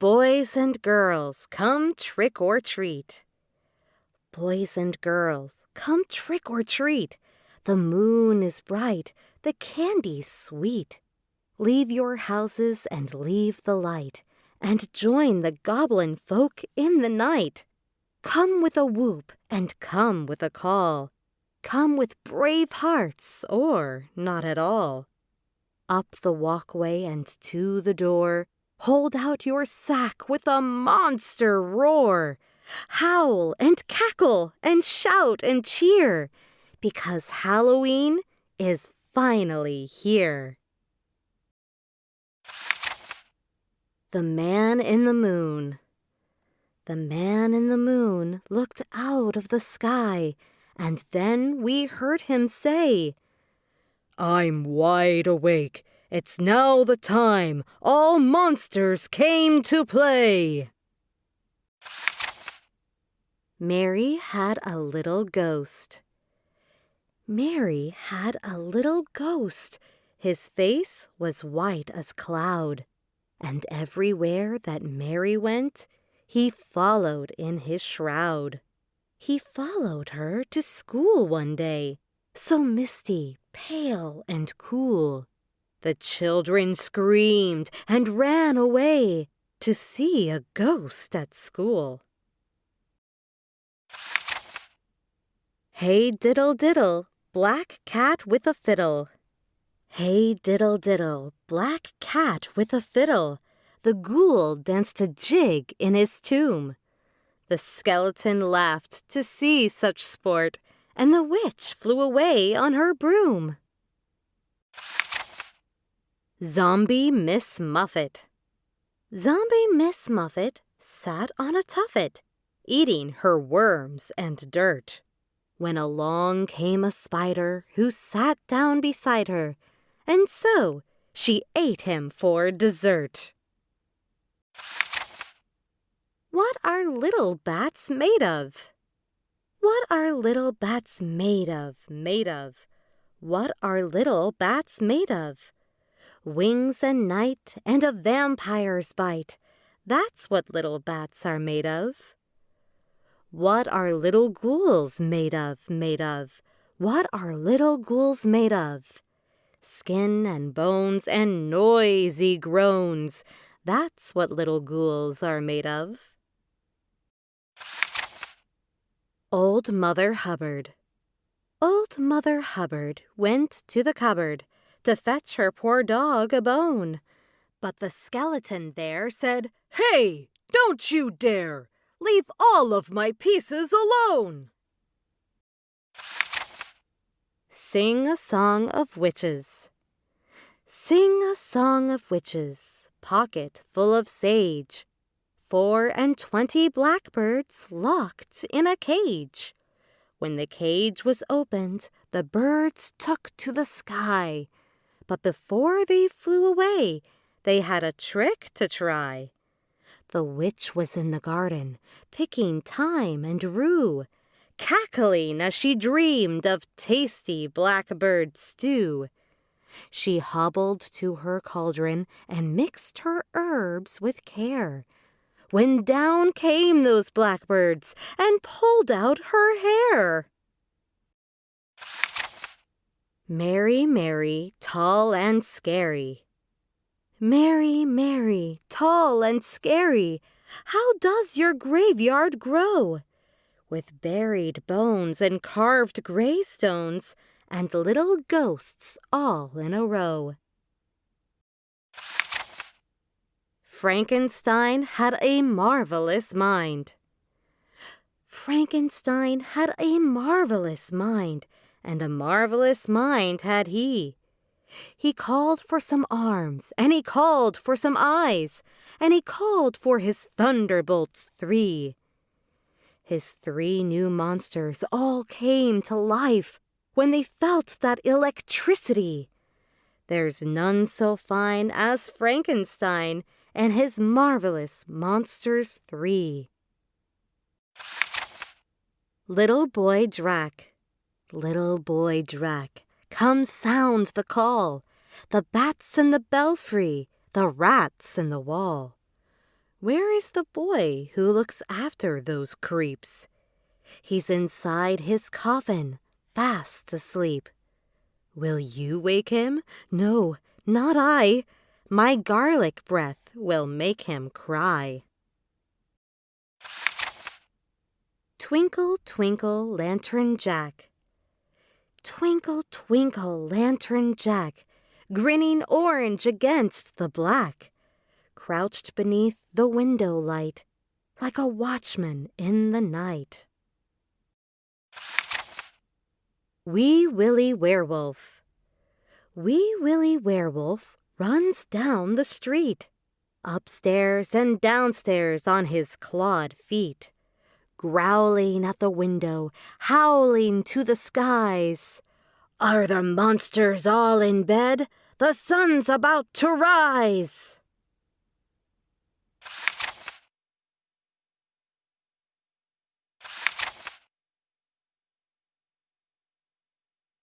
Boys and girls, come trick or treat. Boys and girls, come trick or treat. The moon is bright, the candy's sweet. Leave your houses and leave the light, and join the goblin folk in the night. Come with a whoop and come with a call. Come with brave hearts or not at all. Up the walkway and to the door, hold out your sack with a monster roar. Howl and cackle and shout and cheer, because Halloween is finally here. The Man in the Moon The man in the moon looked out of the sky, and then we heard him say, I'm wide awake. It's now the time all monsters came to play. Mary had a little ghost. Mary had a little ghost. His face was white as cloud and everywhere that Mary went, he followed in his shroud. He followed her to school one day, so misty, pale, and cool. The children screamed and ran away to see a ghost at school. Hey diddle diddle, black cat with a fiddle. Hey diddle diddle, black cat with a fiddle. The ghoul danced a jig in his tomb. The skeleton laughed to see such sport, and the witch flew away on her broom. Zombie Miss Muffet Zombie Miss Muffet sat on a tuffet, eating her worms and dirt, when along came a spider who sat down beside her and so she ate him for dessert. What are little bats made of? What are little bats made of, made of? What are little bats made of? Wings and night and a vampire's bite. That's what little bats are made of. What are little ghouls made of, made of? What are little ghouls made of? Skin and bones and noisy groans. That's what little ghouls are made of. Old Mother Hubbard Old Mother Hubbard went to the cupboard to fetch her poor dog a bone. But the skeleton there said, Hey, don't you dare! Leave all of my pieces alone! Sing a Song of Witches Sing a song of witches, pocket full of sage, Four and twenty blackbirds locked in a cage. When the cage was opened, the birds took to the sky. But before they flew away, they had a trick to try. The witch was in the garden, picking thyme and rue, cackling as she dreamed of tasty blackbird stew. She hobbled to her cauldron and mixed her herbs with care, when down came those blackbirds and pulled out her hair. Mary, Mary, tall and scary. Mary, Mary, tall and scary, how does your graveyard grow? with buried bones and carved greystones and little ghosts all in a row. Frankenstein had a marvelous mind. Frankenstein had a marvelous mind, and a marvelous mind had he. He called for some arms, and he called for some eyes, and he called for his thunderbolts three. His three new monsters all came to life when they felt that electricity. There's none so fine as Frankenstein and his marvelous Monsters Three. Little Boy Drac, little boy Drac, come sound the call, the bats in the belfry, the rats in the wall. Where is the boy who looks after those creeps? He's inside his coffin, fast asleep. Will you wake him? No, not I. My garlic breath will make him cry. Twinkle, twinkle, lantern Jack. Twinkle, twinkle, lantern Jack, grinning orange against the black, crouched beneath the window light, like a watchman in the night. Wee Willie Werewolf. Wee Willie Werewolf runs down the street, upstairs and downstairs on his clawed feet, growling at the window, howling to the skies. Are the monsters all in bed? The sun's about to rise!